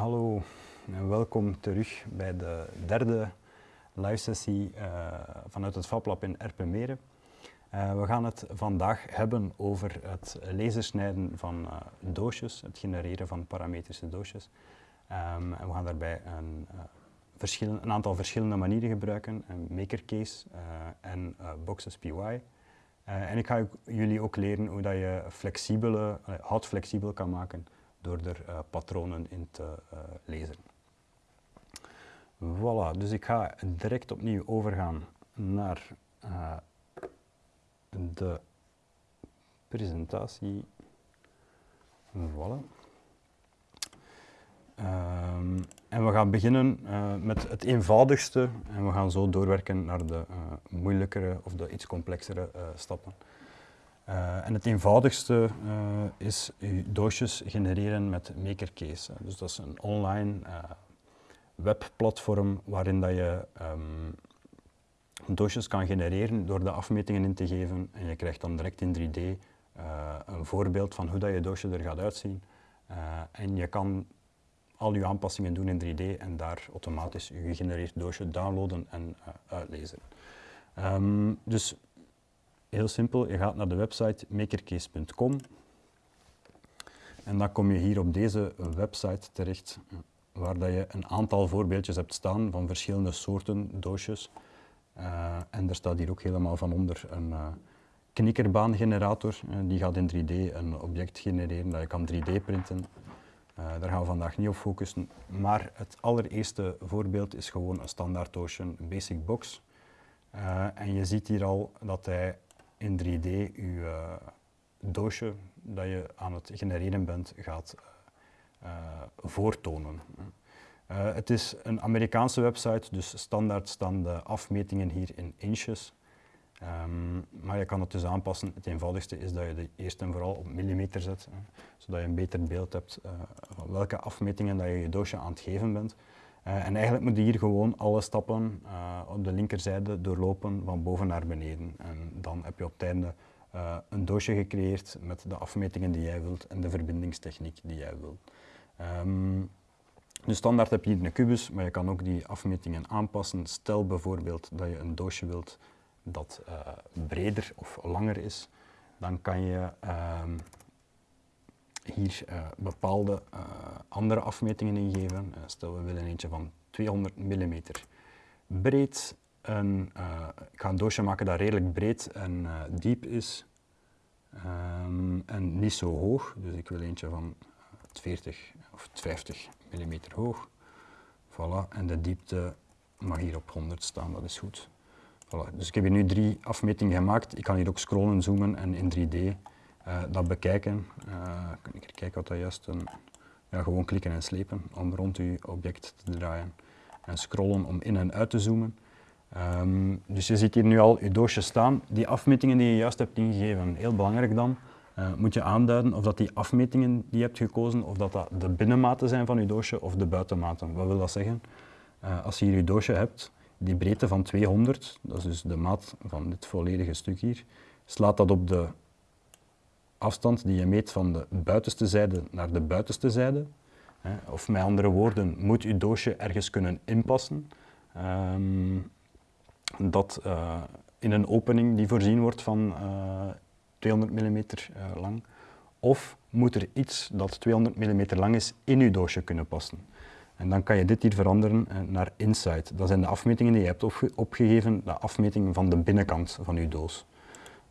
hallo en welkom terug bij de derde live sessie uh, vanuit het FabLab in Erpenmeren. Uh, we gaan het vandaag hebben over het lasersnijden van uh, doosjes, het genereren van parametrische doosjes. Um, en we gaan daarbij een, een, aantal verschillende manieren gebruiken, een makercase en Boxes PY. en ik ga jullie ook leren hoe dat je flexibele, hout flexibel kan maken door er uh, patronen in te uh, lezen. Voilà, dus ik ga direct opnieuw overgaan naar uh, de presentatie. Voilà. Um, en we gaan beginnen met het eenvoudigste en we gaan zo doorwerken naar de moeilijkere of de iets complexere stappen. Uh, en het eenvoudigste uh, is je doosjes genereren met MakerCase. Dus dat is een online uh, webplatform waarin dat je um, doosjes kan genereren door de afmetingen in te geven en je krijgt dan direct in 3D een voorbeeld van hoe dat je doosje er gaat uitzien. en je kan al je aanpassingen doen in 3D en daar automatisch je gegenereerd doosje downloaden en uitlezen. Um, dus Heel simpel, je gaat naar de website makercase.com en dan kom je hier op deze website terecht waar dat je een aantal voorbeeldjes hebt staan van verschillende soorten doosjes. Uh, en er staat hier ook helemaal van onder een uh, knikkerbaangenerator. Uh, die gaat in 3D een object genereren dat je kan 3D printen. daar gaan we vandaag niet op focussen. Maar het allereerste voorbeeld is gewoon een standaard doosje, een basic box. en je ziet hier al dat hij in 3D je uh, doosje dat je aan het genereren bent gaat uh, voortonen. het is een Amerikaanse website, dus standaard staan de afmetingen hier in inches. Um, maar je kan het dus aanpassen. Het eenvoudigste is dat je de eerst en vooral op millimeter zet, zodat je een beter beeld hebt uh, van welke afmetingen dat je je doosje aan het geven bent. Uh, en eigenlijk moet je hier gewoon alle stappen uh, op de linkerzijde doorlopen van boven naar beneden. En dan heb je op het einde uh, een doosje gecreëerd met de afmetingen die jij wilt en de verbindingstechniek die jij wilt. Um, dus standaard heb je hier een kubus, maar je kan ook die afmetingen aanpassen. Stel bijvoorbeeld dat je een doosje wilt dat breder of langer is, dan kan je um, hier uh, bepaalde uh, andere afmetingen ingeven. Uh, stel we willen eentje van 200 mm breed. En, ik ga een doosje maken dat redelijk breed en diep is. Um, en niet zo hoog, dus ik wil eentje van 40 of 50 mm hoog. Voilà, en de diepte mag hier op 100 staan, dat is goed. Voilà. Dus ik heb hier nu drie afmetingen gemaakt. Ik kan hier ook scrollen, zoomen en in 3D uh, dat bekijken. Uh, ik kijken wat dat juist een, ja, gewoon klikken en slepen om rond uw object te draaien en scrollen om in en uit te zoomen. Um, dus je ziet hier nu al je doosje staan. Die afmetingen die je juist hebt ingegeven, heel belangrijk dan, uh, moet je aanduiden of dat die afmetingen die je hebt gekozen, of dat, dat de binnenmaten zijn van je doosje of de buitenmaten. Wat wil dat zeggen? Als je hier je doosje hebt, die breedte van 200, dat is dus de maat van dit volledige stuk hier, slaat dat op de afstand die je meet van de buitenste zijde naar de buitenste zijde. Of met andere woorden, moet je doosje ergens kunnen inpassen. Um, dat uh, in een opening die voorzien wordt van uh, 200 mm uh, lang. Of moet er iets dat 200 mm lang is in je doosje kunnen passen. En dan kan je dit hier veranderen naar inside. Dat zijn de afmetingen die je hebt opge opgegeven, de afmetingen van de binnenkant van je doos.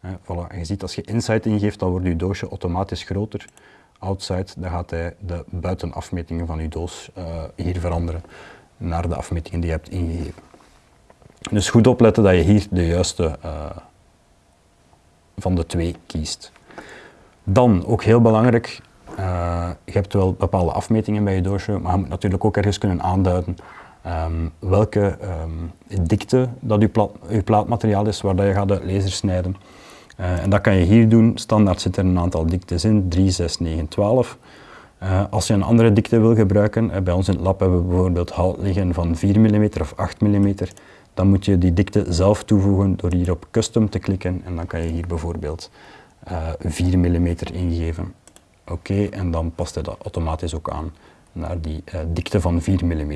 Voilà. En je ziet als je inside ingeeft, dan wordt je doosje automatisch groter. Outside, dan gaat hij de buitenafmetingen van je doos uh, hier veranderen naar de afmetingen die je hebt ingegeven. Dus goed opletten dat je hier de juiste uh, van de twee kiest. Dan, ook heel belangrijk, uh, je hebt wel bepaalde afmetingen bij je doosje, maar je moet natuurlijk ook ergens kunnen aanduiden um, welke um, dikte dat je plaatmateriaal is waar dat je gaat de laser snijden. Uh, en dat kan je hier doen. Standaard zit er een aantal diktes in, 3, 6, 9, 12. Uh, als je een andere dikte wil gebruiken, uh, bij ons in het lab hebben we bijvoorbeeld hout liggen van 4 mm of 8 mm, dan moet je die dikte zelf toevoegen door hier op custom te klikken en dan kan je hier bijvoorbeeld 4 mm ingeven. Oké, en dan past hij dat automatisch ook aan naar die dikte van 4 mm.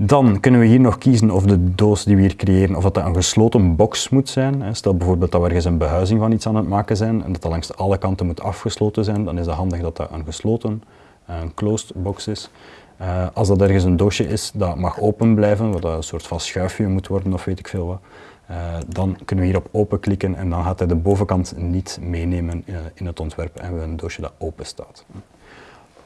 Dan kunnen we hier nog kiezen of de doos die we hier creëren, of dat, een gesloten box moet zijn. Stel bijvoorbeeld dat we ergens een behuizing van iets aan het maken zijn en dat dat langs alle kanten moet afgesloten zijn, dan is het handig dat dat een gesloten, een closed box is. Uh, als dat ergens een doosje is dat mag open blijven, wat een soort van schuifje moet worden of weet ik veel wat, uh, dan kunnen we hier op open klikken en dan gaat hij de bovenkant niet meenemen in het ontwerp en we hebben een doosje dat open staat.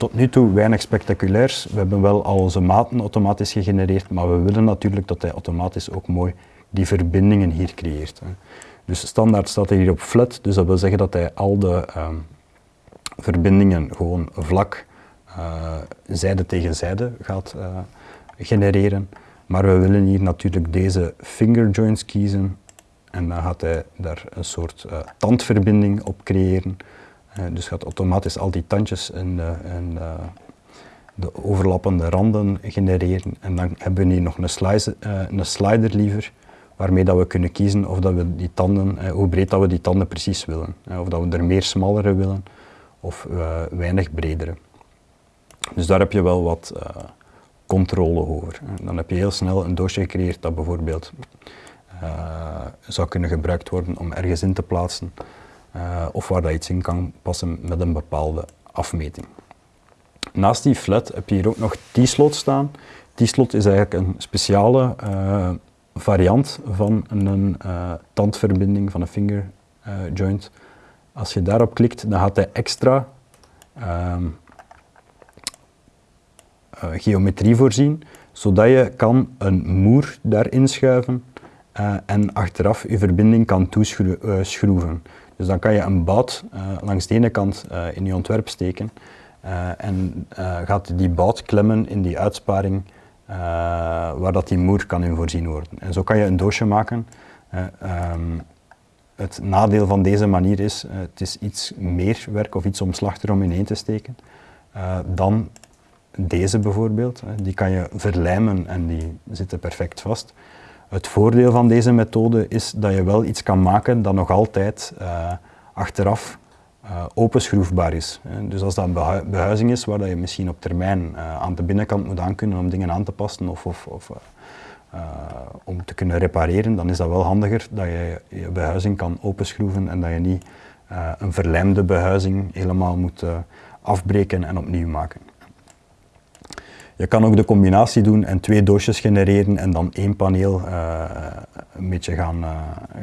Tot nu toe weinig spectaculairs. We hebben wel al onze maten automatisch gegenereerd, maar we willen natuurlijk dat hij automatisch ook mooi die verbindingen hier creëert. Hè. Dus standaard staat hij hier op flat, dus dat wil zeggen dat hij al de ehm, verbindingen gewoon vlak uh, zijde tegen zijde gaat uh, genereren. Maar we willen hier natuurlijk deze finger joints kiezen en dan gaat hij daar een soort uh, tandverbinding op creëren. Dus gaat automatisch al die tandjes en, en de overlappende randen genereren. En dan hebben we hier nog een, slice, een slider liever, waarmee dat we kunnen kiezen of dat we die tanden, hoe breed dat we die tanden precies willen. of dat we er meer smallere willen of weinig bredere. Dus daar heb je wel wat controle over. Dan heb je heel snel een doosje gecreëerd dat bijvoorbeeld zou kunnen gebruikt worden om ergens in te plaatsen uh, of waar dat iets in kan passen met een bepaalde afmeting. Naast die flat heb je hier ook nog T-slot staan. T-slot is eigenlijk een speciale variant van een tandverbinding, van een finger joint. Als je daarop klikt, dan gaat hij extra ehm, geometrie voorzien, zodat je kan een moer daarin schuiven en achteraf je verbinding kan toeschroeven. Eh, dus dan kan je een bout langs de ene kant in je ontwerp steken en gaat die bout klemmen in die uitsparing waar dat die moer kan in voorzien worden. En zo kan je een doosje maken. Um, het nadeel van deze manier is, het is iets meer werk of iets omslachtiger om ineen te steken dan deze bijvoorbeeld, die kan je verlijmen en die zitten perfect vast. Het voordeel van deze methode is dat je wel iets kan maken dat nog altijd uh, achteraf uh, openschroefbaar is. Dus als dat een behuizing is waar dat je misschien op termijn uh, aan de binnenkant moet aankunnen om dingen aan te passen of, of, of om te kunnen repareren, dan is dat wel handiger dat je je behuizing kan openschroeven en dat je niet een verlijmde behuizing helemaal moet afbreken en opnieuw maken. Je kan ook de combinatie doen en twee doosjes genereren en dan één paneel uh, een beetje gaan, uh,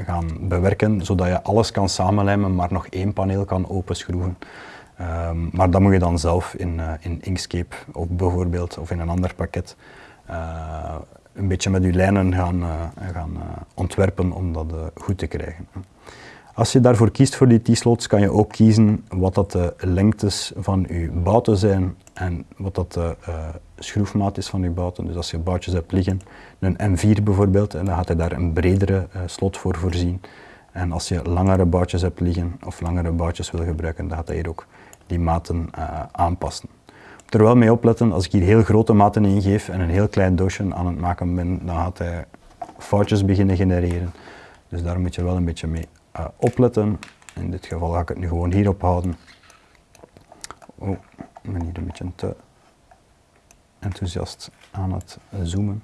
gaan bewerken, zodat je alles kan samenlijmen, maar nog één paneel kan openschroeven. Um, maar dat moet je dan zelf in, uh, in Inkscape of bijvoorbeeld of in een ander pakket een beetje met je lijnen gaan, gaan ontwerpen om dat goed te krijgen. Als je daarvoor kiest voor die T-slots, kan je ook kiezen wat dat de lengtes van je bouten zijn en wat dat de uh, schroefmaat is van je bouten. Dus als je boutjes hebt liggen, een M4 bijvoorbeeld, en dan gaat hij daar een bredere uh, slot voor voorzien. En als je langere boutjes hebt liggen of langere boutjes wil gebruiken, dan gaat hij hier ook die maten uh, aanpassen. Er wel mee opletten, als ik hier heel grote maten ingeef en een heel klein doosje aan het maken ben, dan gaat hij foutjes beginnen genereren. Dus daar moet je wel een beetje mee uh, opletten. In dit geval ga ik het nu gewoon hierop houden. Oh, ik ben hier een beetje te enthousiast aan het zoomen.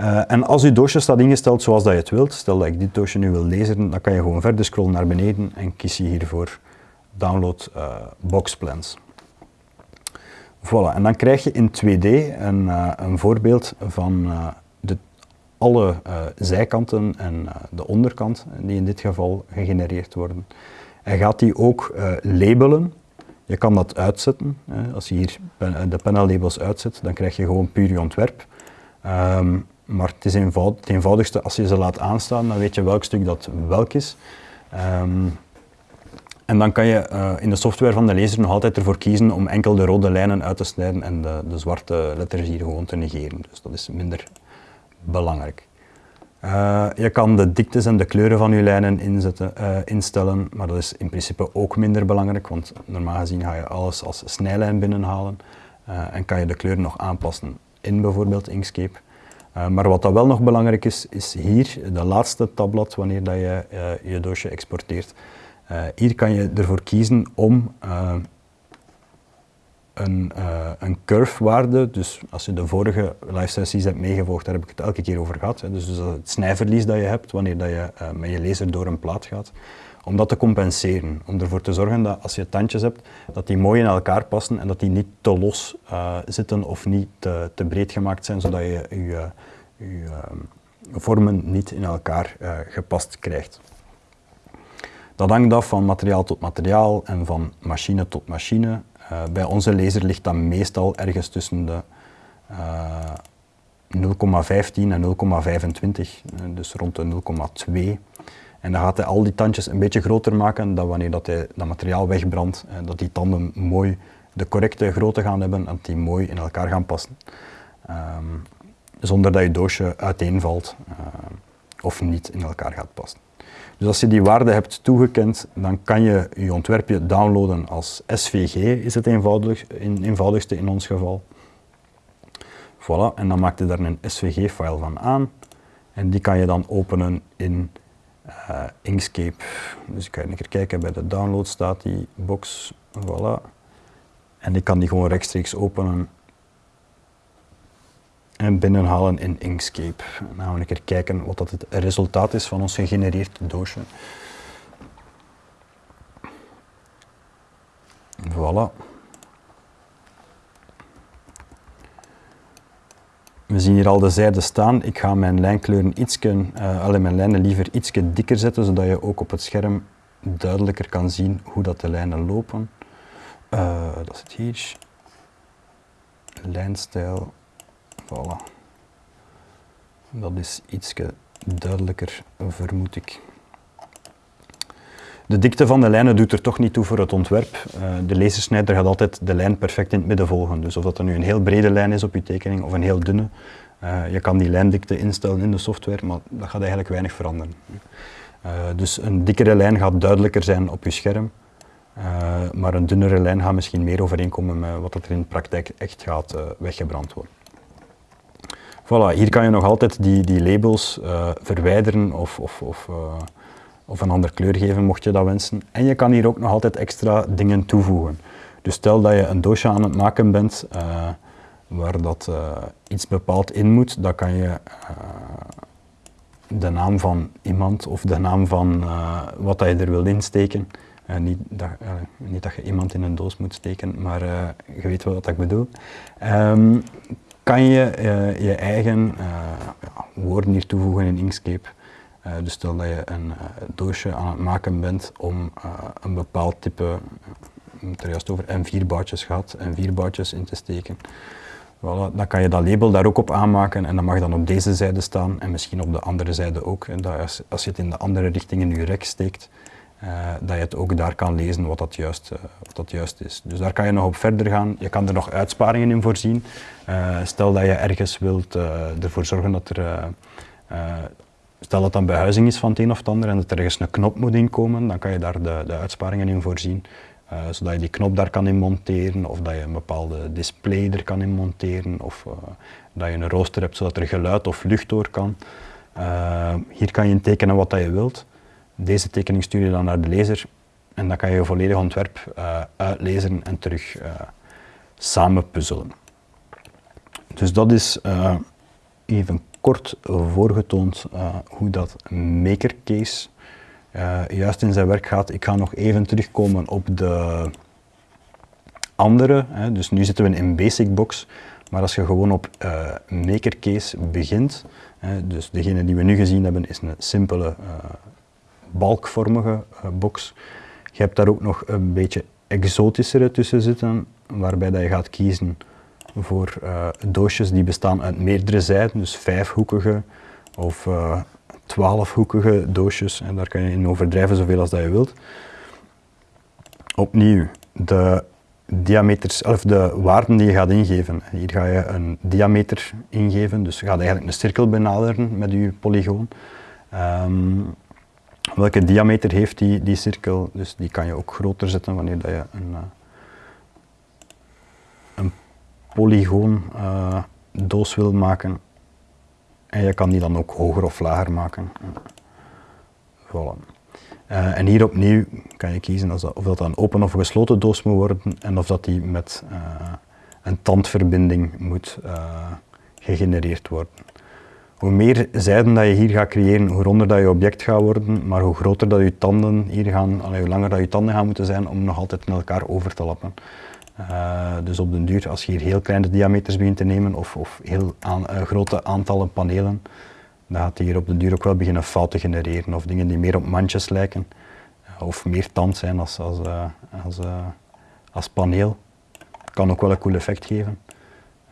Uh, en als uw doosje staat ingesteld zoals dat je het wilt, stel dat ik dit doosje nu wil lezen, dan kan je gewoon verder scrollen naar beneden en kies je hiervoor download uh, boxplans. Voilà, en dan krijg je in 2D een, een voorbeeld van alle uh, zijkanten en uh, de onderkant, die in dit geval gegenereerd worden. Hij gaat die ook uh, labelen. Je kan dat uitzetten. als je hier de labels uitzet, dan krijg je gewoon puur je ontwerp. Um, maar het is eenvoud, het eenvoudigste, als je ze laat aanstaan, dan weet je welk stuk dat welk is. Um, en dan kan je in de software van de lezer nog altijd ervoor kiezen om enkel de rode lijnen uit te snijden en de, de zwarte letters hier gewoon te negeren. Dus dat is minder belangrijk. Uh, je kan de diktes en de kleuren van je lijnen inzetten, uh, instellen, maar dat is in principe ook minder belangrijk, want normaal gezien ga je alles als snijlijn binnenhalen uh, en kan je de kleuren nog aanpassen in bijvoorbeeld Inkscape. maar wat dat wel nog belangrijk is, is hier de laatste tabblad wanneer dat je je doosje exporteert. hier kan je ervoor kiezen om een, uh, een curve-waarde. Dus als je de vorige live sessies hebt meegevolgd, daar heb ik het elke keer over gehad. Hè. Dus, dus het snijverlies dat je hebt wanneer dat je uh, met je laser door een plaat gaat. Om dat te compenseren. Om ervoor te zorgen dat als je tandjes hebt, dat die mooi in elkaar passen en dat die niet te los uh, zitten of niet te, te, breed gemaakt zijn, zodat je je, je vormen niet in elkaar gepast krijgt. Dat hangt af van materiaal tot materiaal en van machine tot machine. Uh, bij onze laser ligt dat meestal ergens tussen de uh, 0,15 en 0,25, dus rond de 0,2. En dan gaat hij al die tandjes een beetje groter maken dan wanneer dat hij dat materiaal wegbrandt, dat die tanden mooi de correcte grootte gaan hebben en dat die mooi in elkaar gaan passen. Um, zonder dat je doosje uiteenvalt of niet in elkaar gaat passen. Dus als je die waarde hebt toegekend, dan kan je je ontwerpje downloaden als SVG, is het eenvoudig, in, eenvoudigste in ons geval. Voilà, en dan maak je daar een SVG-file van aan. En die kan je dan openen in uh, Inkscape. Dus ik ga even kijken, bij de download staat die box, voilà. En ik kan die gewoon rechtstreeks openen en binnenhalen in Inkscape. Dan gaan we een keer kijken wat dat het resultaat is van ons gegenereerd doosje. Voilà. We zien hier al de zijden staan. Ik ga mijn lijnkleuren ietsje, uh, mijn lijnen liever iets dikker zetten, zodat je ook op het scherm duidelijker kan zien hoe dat de lijnen lopen. Uh, dat zit hier. Lijnstijl Dat is iets duidelijker, vermoed ik. De dikte van de lijnen doet er toch niet toe voor het ontwerp. Uh, de lasersnijder gaat altijd de lijn perfect in het midden volgen. Dus of dat er nu een heel brede lijn is op je tekening of een heel dunne, uh, je kan die lijndikte instellen in de software, maar dat gaat eigenlijk weinig veranderen. Uh, dus een dikkere lijn gaat duidelijker zijn op je scherm, maar een dunnere lijn gaat misschien meer overeenkomen met wat er in de praktijk echt gaat weggebrand worden. Voilà, hier kan je nog altijd die, die labels uh, verwijderen of, of, of, uh, of een andere kleur geven, mocht je dat wensen. En je kan hier ook nog altijd extra dingen toevoegen. Dus stel dat je een doosje aan het maken bent uh, waar dat iets bepaald in moet, dan kan je de naam van iemand of de naam van wat dat je er wil insteken. niet, dat, niet dat je iemand in een doos moet steken, maar je weet wel wat ik bedoel. Um, kan je uh, je eigen ja, woorden hier toevoegen in Inkscape. Uh, dus stel dat je een doosje aan het maken bent om een bepaald type, heb er juist over M4-boutjes gehad, M4-boutjes in te steken. Voilà, dan kan je dat label daar ook op aanmaken en dat mag dan op deze zijde staan en misschien op de andere zijde ook. En dat als, als je het in de andere richting in je rek steekt, uh, dat je het ook daar kan lezen wat dat, juist, uh, wat dat juist is. Dus daar kan je nog op verder gaan. Je kan er nog uitsparingen in voorzien. Uh, stel dat je ergens wilt ervoor zorgen dat er, stel dat dan behuizing is van het een of het ander en dat er ergens een knop moet inkomen, dan kan je daar de, de uitsparingen in voorzien. zodat je die knop daar kan in monteren of dat je een bepaalde display er kan in monteren of dat je een rooster hebt zodat er geluid of lucht door kan. hier kan je intekenen wat dat je wilt. Deze tekening stuur je dan naar de lezer en dan kan je je volledig ontwerp uh, uitlezen en terug uh, samen puzzelen. Dus dat is uh, even kort voorgetoond hoe dat Makercase juist in zijn werk gaat. Ik ga nog even terugkomen op de andere. Hè. Dus nu zitten we in Basic Box, maar als je gewoon op Makercase begint, hè, dus degene die we nu gezien hebben is een simpele balkvormige uh, box. Je hebt daar ook nog een beetje exotischere tussen zitten, waarbij dat je gaat kiezen voor uh, doosjes die bestaan uit meerdere zijden, dus vijfhoekige of uh, twaalfhoekige doosjes. En daar kan je in overdrijven zoveel als dat je wilt. Opnieuw, de diameters, of de waarden die je gaat ingeven. Hier ga je een diameter ingeven, dus je gaat eigenlijk een cirkel benaderen met je polygoon. Um, welke diameter heeft die, die cirkel. Dus die kan je ook groter zetten wanneer dat je een, uh, een polygoon uh, doos wil maken. En je kan die dan ook hoger of lager maken. Voilà. Uh, en hier opnieuw kan je kiezen dat, of dat een open of gesloten doos moet worden en of dat die met een tandverbinding moet gegenereerd worden. Hoe meer zijden dat je hier gaat creëren, hoe ronder dat je object gaat worden, maar hoe groter dat je tanden hier gaan, hoe langer dat je tanden gaan moeten zijn om nog altijd in elkaar over te lappen. Uh, dus op den duur, als je hier heel kleine diameters begint te nemen of, of heel aan, uh, grote aantallen panelen, dan gaat hier op den duur ook wel beginnen fouten genereren of dingen die meer op mandjes lijken uh, of meer tand zijn als, als, als, als paneel. Kan ook wel een cool effect geven,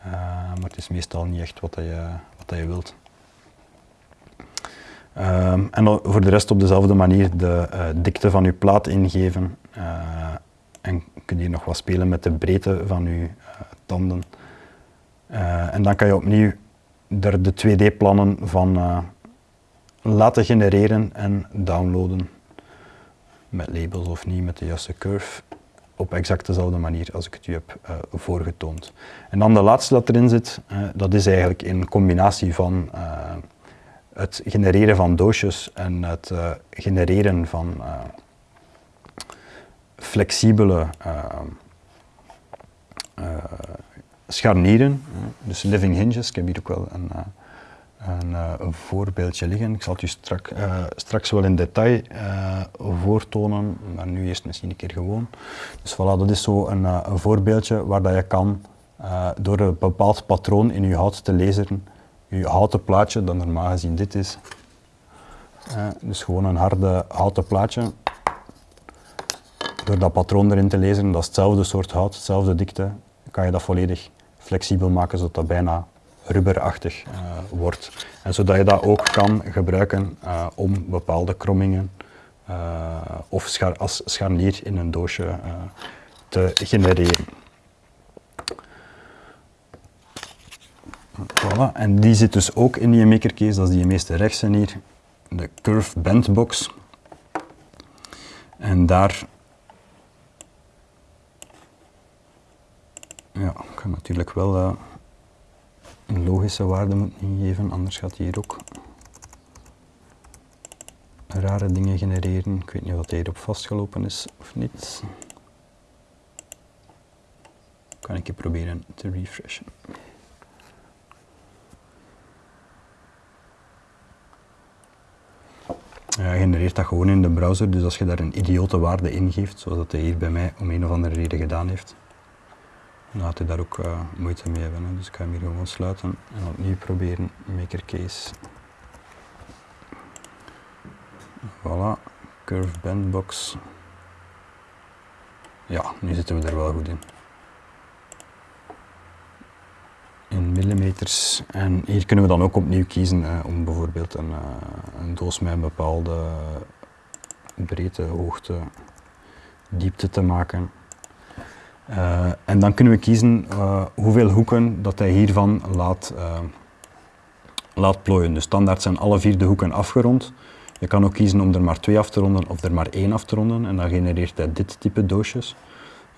maar het is meestal niet echt wat, je, wat je wilt. Um, en voor de rest op dezelfde manier de uh, dikte van uw plaat ingeven. Uh, en kun je nog wat spelen met de breedte van uw uh, tanden. en dan kan je opnieuw er de 2D-plannen van laten genereren en downloaden. Met labels of niet, met de juiste curve. Op exact dezelfde manier als ik het u heb voorgetoond. En dan de laatste dat erin zit, dat is eigenlijk een combinatie van het genereren van doosjes en het uh, genereren van uh, flexibele uh, scharnieren, dus living hinges. Ik heb hier ook wel een, een, een voorbeeldje liggen. Ik zal het u strak, straks wel in detail voortonen, maar nu eerst misschien een keer gewoon. Dus voilà, dat is zo een, een voorbeeldje waar dat je kan door een bepaald patroon in je hout te lezen je houten plaatje, dat normaal gezien dit is. Uh, dus gewoon een harde houten plaatje. Door dat patroon erin te lezen, dat is hetzelfde soort hout, hetzelfde dikte, kan je dat volledig flexibel maken zodat dat bijna rubberachtig uh, wordt. En zodat je dat ook kan gebruiken uh, om bepaalde krommingen of schar als scharnier in een doosje te genereren. Voilà. En die zit dus ook in die makercase, dat is die meeste rechtse hier, de Curve Band Box. En daar ja, ik kan natuurlijk wel uh, een logische waarde moeten ingeven, anders gaat hij hier ook rare dingen genereren. Ik weet niet of hij hierop vastgelopen is of niet. Kan ik je proberen te refreshen. Ja, genereert dat gewoon in de browser, dus als je daar een idiote waarde ingeeft, zoals dat hij hier bij mij om een of andere reden gedaan heeft, dan gaat hij daar ook uh, moeite mee hebben. Dus ik ga hem hier gewoon sluiten en opnieuw proberen, maker case. Voilà, curve bandbox. Ja, nu zitten we er wel goed in. In millimeters. En hier kunnen we dan ook opnieuw kiezen om bijvoorbeeld een, uh, een, doos met een bepaalde breedte, hoogte, diepte te maken. Uh, en dan kunnen we kiezen hoeveel hoeken dat hij hiervan laat, laat plooien. Dus standaard zijn alle vier de hoeken afgerond. Je kan ook kiezen om er maar twee af te ronden of er maar één af te ronden en dan genereert hij dit type doosjes.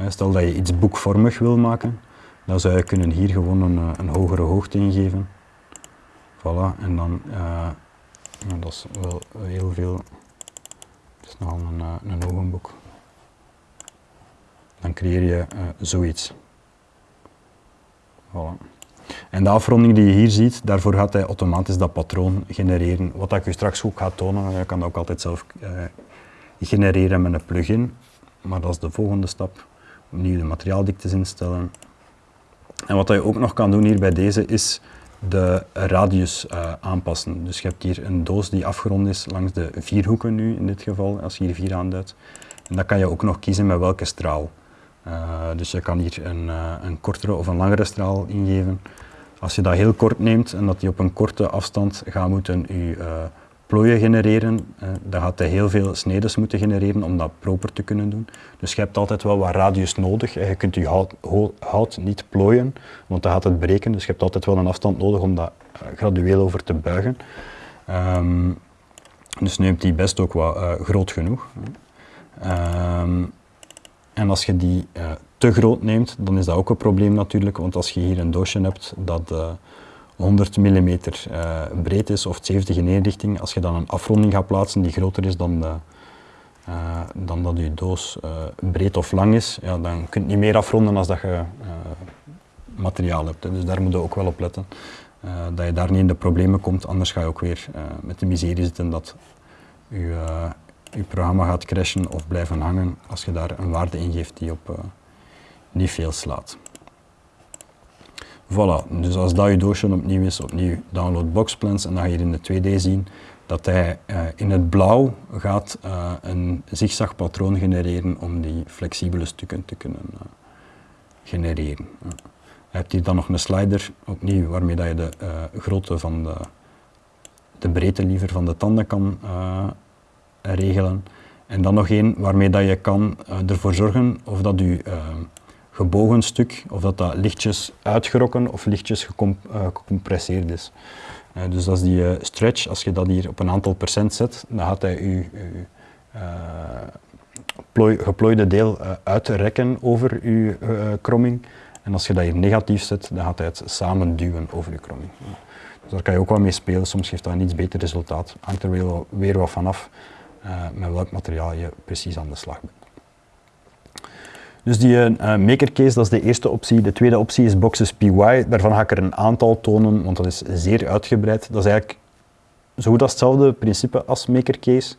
Stel dat je iets boekvormig wil maken, dan zou je kunnen hier gewoon een, eh, een hogere hoogte ingeven. Voilà, en dan, uh, dat is wel heel veel, het is nogal een, uh, een ogenboek. Dan creëer je zoiets. Voilà. En de afronding die je hier ziet, daarvoor gaat hij automatisch dat patroon genereren. Wat ik u straks ook ga tonen, je kan dat ook altijd zelf genereren met een plugin. Maar dat is de volgende stap. Opnieuw de materiaaldiktes instellen. En wat je ook nog kan doen hier bij deze is de radius uh, aanpassen. Dus je hebt hier een doos die afgerond is langs de vier hoeken nu in dit geval, als je hier vier aanduidt. En dan kan je ook nog kiezen met welke straal. Uh, dus je kan hier een, uh, een kortere of een langere straal ingeven. Als je dat heel kort neemt en dat die op een korte afstand gaat moeten je plooien genereren, eh, dan gaat hij heel veel snedes moeten genereren om dat proper te kunnen doen. Dus je hebt altijd wel wat radius nodig. Je kunt je hout, hout niet plooien, want dan gaat het breken. Dus je hebt altijd wel een afstand nodig om dat eh, gradueel over te buigen. Um, dus neemt die best ook wat uh, groot genoeg. Um, en als je die te groot neemt, dan is dat ook een probleem natuurlijk, want als je hier een doosje hebt dat 100 mm uh, breed is of 70 in één richting, als je dan een afronding gaat plaatsen die groter is dan de, dan dat je doos breed of lang is, ja, dan kun je niet meer afronden als dat je materiaal hebt. Dus daar moet je ook wel op letten. dat je daar niet in de problemen komt, anders ga je ook weer met de miserie zitten dat je, je programma gaat crashen of blijven hangen als je daar een waarde in geeft die op niet veel slaat. Voilà, dus als dat je doosje opnieuw is, opnieuw download boxplans en dan ga je in de 2D zien dat hij uh, in het blauw gaat uh, een zigzagpatroon genereren om die flexibele stukken te kunnen uh, genereren. Je hebt hier dan nog een slider, opnieuw, waarmee dat je de grootte van de, de breedte liever van de tanden kan regelen. En dan nog één waarmee dat je kan ervoor zorgen of dat je gebogen stuk, of dat dat lichtjes uitgerokken of lichtjes eh, gecompresseerd is. Uh, dus is die uh, stretch, als je dat hier op een aantal procent zet, dan gaat hij je, je geplooide deel uitrekken over je kromming. En als je dat hier negatief zet, dan gaat hij het samen duwen over je kromming. Dus daar kan je ook wel mee spelen, soms geeft dat een iets beter resultaat. Hangt er weer, weer wat vanaf met welk materiaal je precies aan de slag bent. Dus die uh, maker case, dat is de eerste optie. De tweede optie is Boxes PY. Daarvan ga ik er een aantal tonen, want dat is zeer uitgebreid. Dat is eigenlijk zo goed als hetzelfde principe als maker case.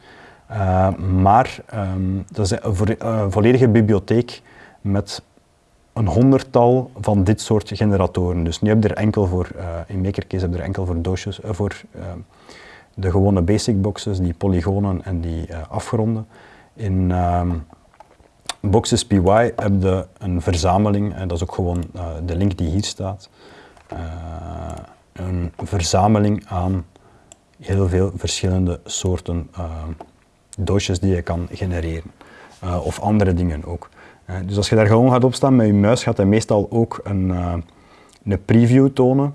Uh, maar um, dat is een volledige bibliotheek met een honderdtal van dit soort generatoren. Dus nu heb je er enkel voor, in Makercase heb je er enkel voor doosjes, voor ehm, de gewone basic boxes, die polygonen en die afgronden. In ehm, Boxes PY heb je een verzameling, en dat is ook gewoon uh, de link die hier staat, uh, een verzameling aan heel veel verschillende soorten uh, doosjes die je kan genereren. of andere dingen ook. dus als je daar gewoon gaat opstaan met je muis, gaat hij meestal ook een, een preview tonen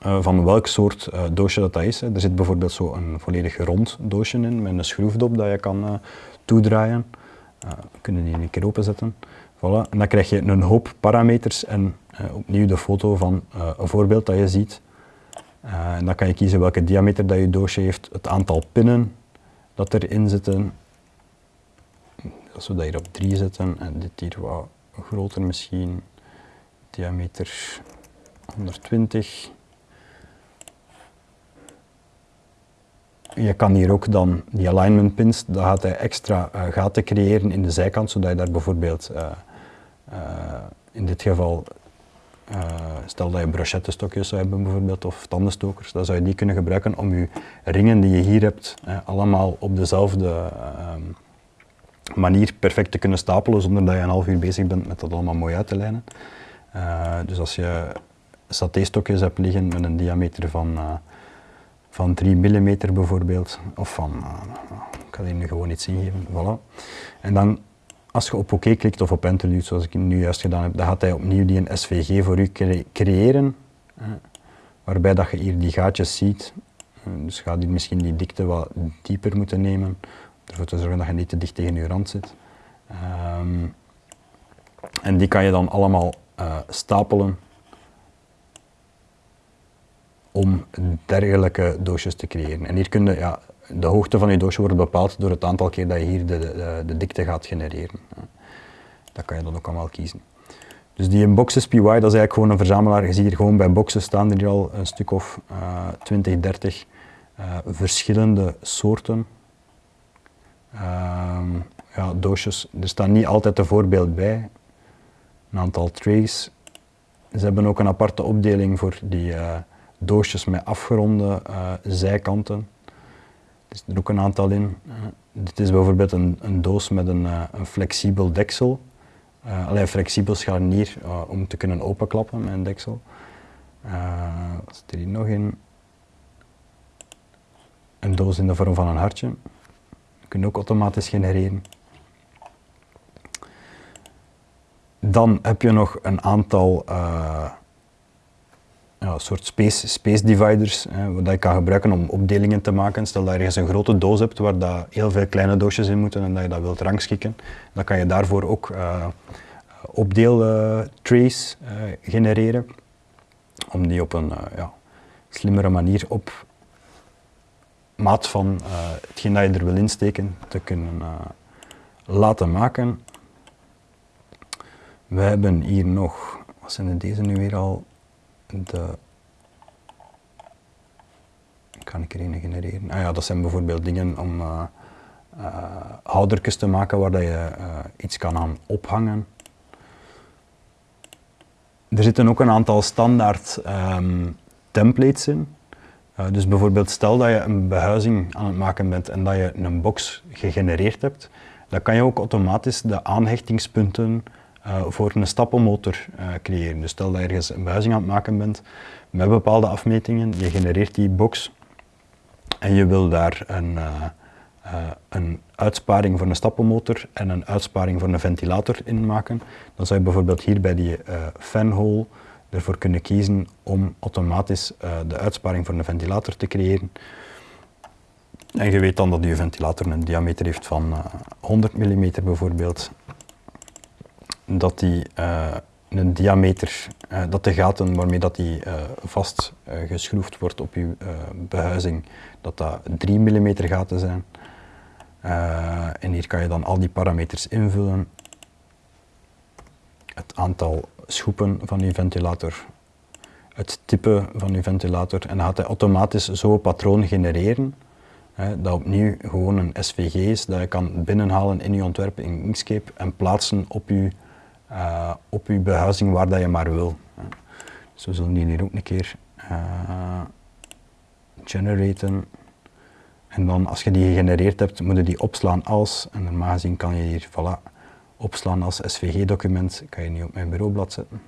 van welk soort doosje dat, dat is. Er zit bijvoorbeeld zo een volledig rond doosje in met een schroefdop dat je kan toedraaien. Uh, we kunnen die een keer openzetten. Voilà. En dan krijg je een hoop parameters en uh, opnieuw de foto van uh, een voorbeeld dat je ziet. en dan kan je kiezen welke diameter dat je doosje heeft, het aantal pinnen dat erin zitten. Als we dat hier op 3 zetten en dit hier wat groter misschien, diameter 120. Je kan hier ook dan die alignment pins, dan gaat hij extra uh, gaten creëren in de zijkant, zodat je daar bijvoorbeeld, uh, uh, in dit geval, stel dat je brochettestokjes zou hebben bijvoorbeeld, of tandenstokers, dan zou je die kunnen gebruiken om je ringen die je hier hebt, allemaal op dezelfde ehm, manier perfect te kunnen stapelen, zonder dat je een half uur bezig bent met dat allemaal mooi uit te lijnen. dus als je satéstokjes hebt liggen met een diameter van van 3 mm bijvoorbeeld, of van, uh, ik ga hier nu gewoon iets ingeven, voilà. En dan, als je op OK klikt of op Enter doet, zoals ik nu juist gedaan heb, dan gaat hij opnieuw die een SVG voor u creëren, waarbij dat je hier die gaatjes ziet. dus je gaat misschien die dikte wat dieper moeten nemen, om ervoor te zorgen dat je niet te dicht tegen je rand zit. Um, en die kan je dan allemaal uh, stapelen om dergelijke doosjes te creëren. En hier kun je, ja, de hoogte van je doosje wordt bepaald door het aantal keer dat je hier de, de, de dikte gaat genereren. Dat kan je dan ook allemaal kiezen. Dus die Boxes PY, dat is eigenlijk gewoon een verzamelaar. Je ziet hier gewoon bij boxen staan er al een stuk of uh, 20, 30 uh, verschillende soorten uh, ja, doosjes. Er staan niet altijd een voorbeeld bij. Een aantal trays. Ze hebben ook een aparte opdeling voor die uh, doosjes met afgeronde uh, zijkanten. Er zit er ook een aantal in. Uh, dit is bijvoorbeeld een, een doos met een, uh, een flexibel deksel. Alleen flexibel scharnier om te kunnen openklappen met een deksel. wat zit er hier nog in? Een doos in de vorm van een hartje. Dat kun je ook automatisch genereren. Dan heb je nog een aantal een soort space, space dividers, hè, wat je kan gebruiken om opdelingen te maken. Stel dat je ergens een grote doos hebt waar dat heel veel kleine doosjes in moeten en dat je dat wilt rangschikken, dan kan je daarvoor ook uh, genereren, om die op een uh, ja, slimmere manier op maat van hetgeen dat je er wil insteken te kunnen laten maken. We hebben hier nog, wat zijn deze nu weer al? De kan ik er een genereren? Ah ja, dat zijn bijvoorbeeld dingen om uh, houdertjes te maken waar dat je uh, iets kan aan ophangen. Er zitten ook een aantal standaard um, templates in. dus bijvoorbeeld stel dat je een behuizing aan het maken bent en dat je een box gegenereerd hebt, dan kan je ook automatisch de aanhechtingspunten voor een stappenmotor creëren. Dus stel dat je ergens een behuizing aan het maken bent met bepaalde afmetingen, je genereert die box en je wil daar een, uh, een uitsparing voor een stappenmotor en een uitsparing voor een ventilator in maken, dan zou je bijvoorbeeld hier bij die fanhole ervoor kunnen kiezen om automatisch de uitsparing voor een ventilator te creëren. En je weet dan dat je ventilator een diameter heeft van 100 mm bijvoorbeeld. Dat die een diameter, uh, dat de gaten waarmee dat die uh, vast uh, geschroefd wordt op uw behuizing, dat dat 3 mm gaten zijn. en hier kan je dan al die parameters invullen. Het aantal schoepen van uw ventilator, het type van uw ventilator en dan gaat hij automatisch zo'n patroon genereren. dat opnieuw gewoon een SVG is dat je kan binnenhalen in je ontwerp in Inkscape en plaatsen op je uh, op je behuizing waar dat je maar wil. Dus we zullen die hier ook een keer uh, generaten. En dan als je die gegenereerd hebt, moet je die opslaan als, en normaal gezien kan je hier voilà, opslaan als SVG-document, kan je nu op mijn bureaublad zetten.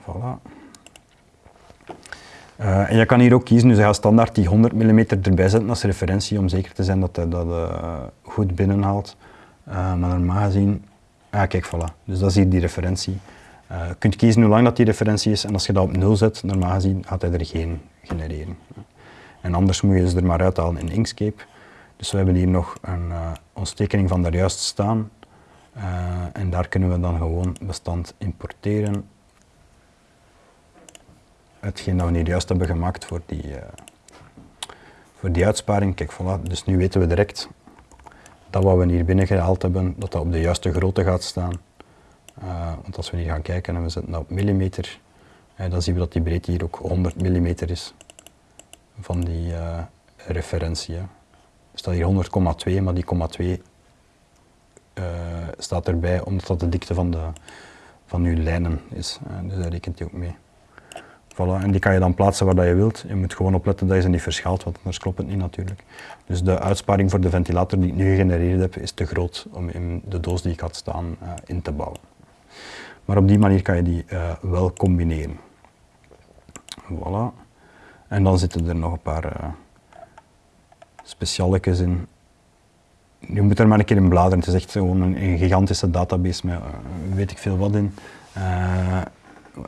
Voilà. Uh, en je kan hier ook kiezen, dus je gaat standaard die 100 mm erbij zetten als referentie om zeker te zijn dat hij dat goed binnenhaalt. Uh, maar normaal gezien Ah, kijk, voilà. Dus dat is hier die referentie. Uh, je kunt kiezen hoe lang dat die referentie is en als je dat op 0 zet, normaal gezien gaat hij er geen genereren. En anders moet je ze er maar uithalen in Inkscape. Dus we hebben hier nog een, uh, ons tekening van daar juist staan. Uh, en daar kunnen we dan gewoon bestand importeren. Hetgeen dat we hier juist hebben gemaakt voor die, voor die uitsparing. Kijk, voilà. Dus nu weten we direct dat wat we hier binnen gehaald hebben, dat dat op de juiste grootte gaat staan. Uh, want als we hier gaan kijken en we zetten dat op millimeter, uh, dan zien we dat die breedte hier ook 100 mm is van die uh, referentie. Er staat hier 100,2, maar die 0,2 staat erbij omdat dat de dikte van, de, van uw lijnen is. dus daar rekent hij ook mee. Voilà, en die kan je dan plaatsen waar dat je wilt. Je moet gewoon opletten dat je ze niet verschaalt, want anders klopt het niet natuurlijk. Dus de uitsparing voor de ventilator die ik nu gegenereerd heb, is te groot om in de doos die ik had staan uh, in te bouwen. Maar op die manier kan je die uh, wel combineren. Voilà. En dan zitten er nog een paar uh, in. Je moet er maar een keer in bladeren. Het is echt gewoon een, een gigantische database met weet ik veel wat in.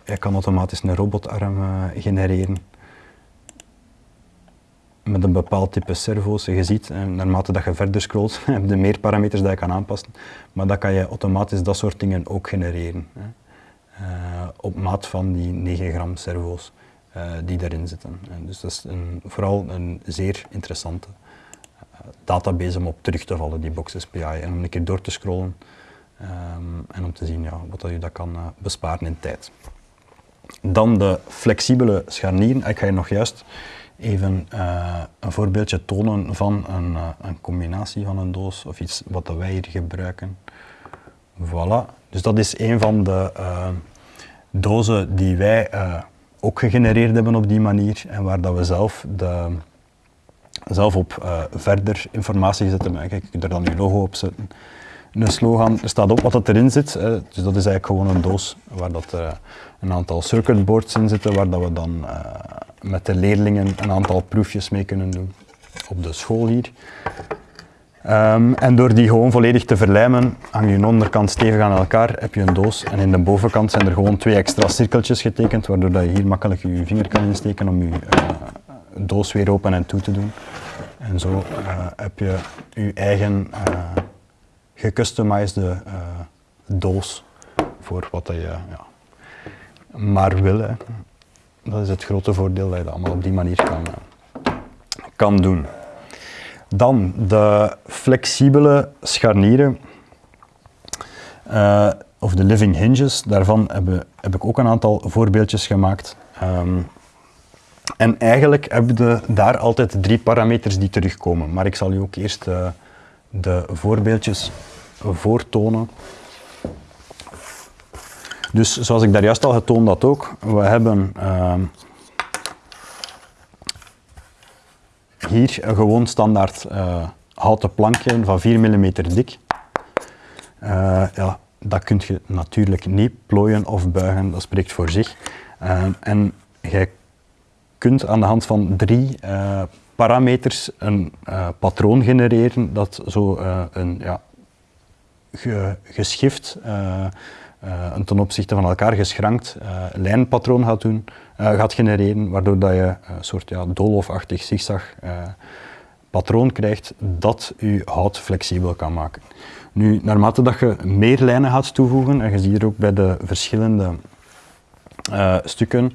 Je kan automatisch een robotarm genereren met een bepaald type servo's. Je ziet, naarmate dat je verder scrolt, heb je meer parameters dat je kan aanpassen. Maar dan kan je automatisch dat soort dingen ook genereren. Hè. Uh, op maat van die 9 gram servo's die daarin zitten. En dus dat is vooral een zeer interessante database om op terug te vallen, die Box SPI. En om een keer door te scrollen um, en om te zien ja, wat dat je dat kan besparen in tijd. Dan de flexibele scharnieren. Ik ga je nog juist even uh, een voorbeeldje tonen van een, uh, een, combinatie van een doos of iets wat wij hier gebruiken. Voilà, dus dat is een van de uh, dozen die wij ook gegenereerd hebben op die manier en waar dat we zelf, de, zelf op verder informatie zetten. Kijk, ik kan er dan uw logo op zetten. Een slogan, er staat op wat dat erin zit, dus dat is eigenlijk gewoon een doos waar dat, een aantal circuitboards in zitten waar dat we dan met de leerlingen een aantal proefjes mee kunnen doen op de school hier. Um, en door die gewoon volledig te verlijmen, hang je onderkant stevig aan elkaar, heb je een doos en in de bovenkant zijn er gewoon twee extra cirkeltjes getekend, waardoor dat je hier makkelijk je vinger kan insteken om je uh, doos weer open en toe te doen. En zo heb je je eigen gecustomized doos voor wat je ja, maar wil. Dat is het grote voordeel dat je dat allemaal op die manier kan, kan doen. Dan de flexibele scharnieren, uh, of de living hinges, daarvan heb, heb, ik ook een aantal voorbeeldjes gemaakt. Um, en eigenlijk hebben we daar altijd drie parameters die terugkomen. Maar ik zal u ook eerst de voorbeeldjes voortonen. Dus zoals ik daar juist al getoond had ook, we hebben uh, hier een gewoon standaard uh, houten plankje van 4 mm dik. Uh, ja, dat kun je natuurlijk niet plooien of buigen, dat spreekt voor zich. en jij kunt aan de hand van drie parameters een patroon genereren dat zo een ja, geschift uh, een ten opzichte van elkaar geschrankt lijnpatroon gaat, doen, gaat genereren, waardoor dat je een soort ja, doolhofachtig zigzag patroon krijgt dat je hout flexibel kan maken. Nu, naarmate dat je meer lijnen gaat toevoegen, en je ziet hier ook bij de verschillende stukken,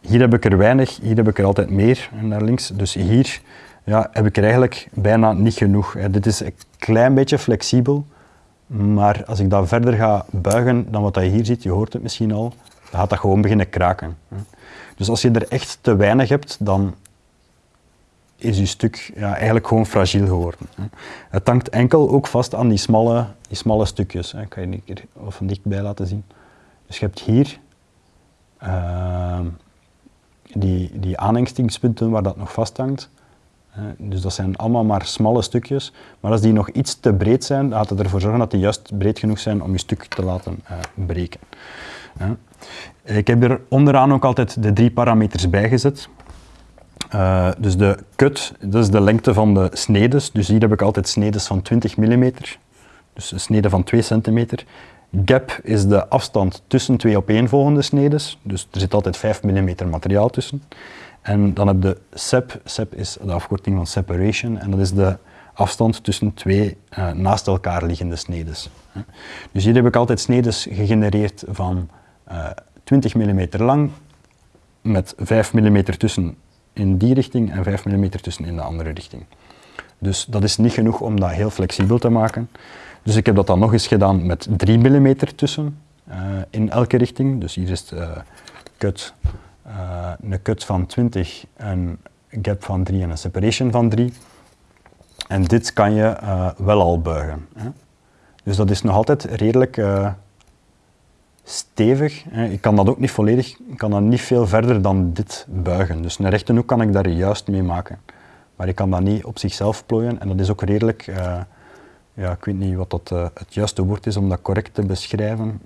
hier heb ik er weinig, hier heb ik er altijd meer naar links. Dus hier ja, heb ik er eigenlijk bijna niet genoeg. Dit is een klein beetje flexibel, maar als ik dat verder ga buigen dan wat je hier ziet, je hoort het misschien al, dan gaat dat gewoon beginnen kraken. Dus als je er echt te weinig hebt, dan is je stuk ja, eigenlijk gewoon fragiel geworden. Het hangt enkel ook vast aan die smalle, die smalle stukjes. Ik kan je een keer van dichtbij laten zien. Dus je hebt hier uh, die, die waar dat nog vasthangt. Dus dat zijn allemaal maar smalle stukjes. Maar als die nog iets te breed zijn, gaat het ervoor zorgen dat die juist breed genoeg zijn om je stuk te laten uh, breken. Ik heb er onderaan ook altijd de drie parameters bijgezet. Uh, dus de cut, dat is de lengte van de snedes. Dus hier heb ik altijd snedes van 20 mm. Dus een snede van 2 cm. Gap is de afstand tussen twee opeenvolgende snedes. Dus er zit altijd 5 mm materiaal tussen. En dan heb je SEP. SEP is de afkorting van separation en dat is de afstand tussen twee uh, naast elkaar liggende snedes. Dus hier heb ik altijd snedes gegenereerd van uh, 20 mm lang met 5 mm tussen in die richting en 5 mm tussen in de andere richting. Dus dat is niet genoeg om dat heel flexibel te maken. Dus ik heb dat dan nog eens gedaan met 3 mm tussen uh, in elke richting. Dus hier is het uh, cut uh, een cut van 20, een gap van 3 en een separation van 3. En dit kan je uh, wel al buigen. Hè. Dus dat is nog altijd redelijk uh, stevig. Ik kan dat ook niet volledig, ik kan dat niet veel verder dan dit buigen. Dus een rechte hoek kan ik daar juist mee maken. Maar ik kan dat niet op zichzelf plooien en dat is ook redelijk, ja, ik weet niet wat dat, het juiste woord is om dat correct te beschrijven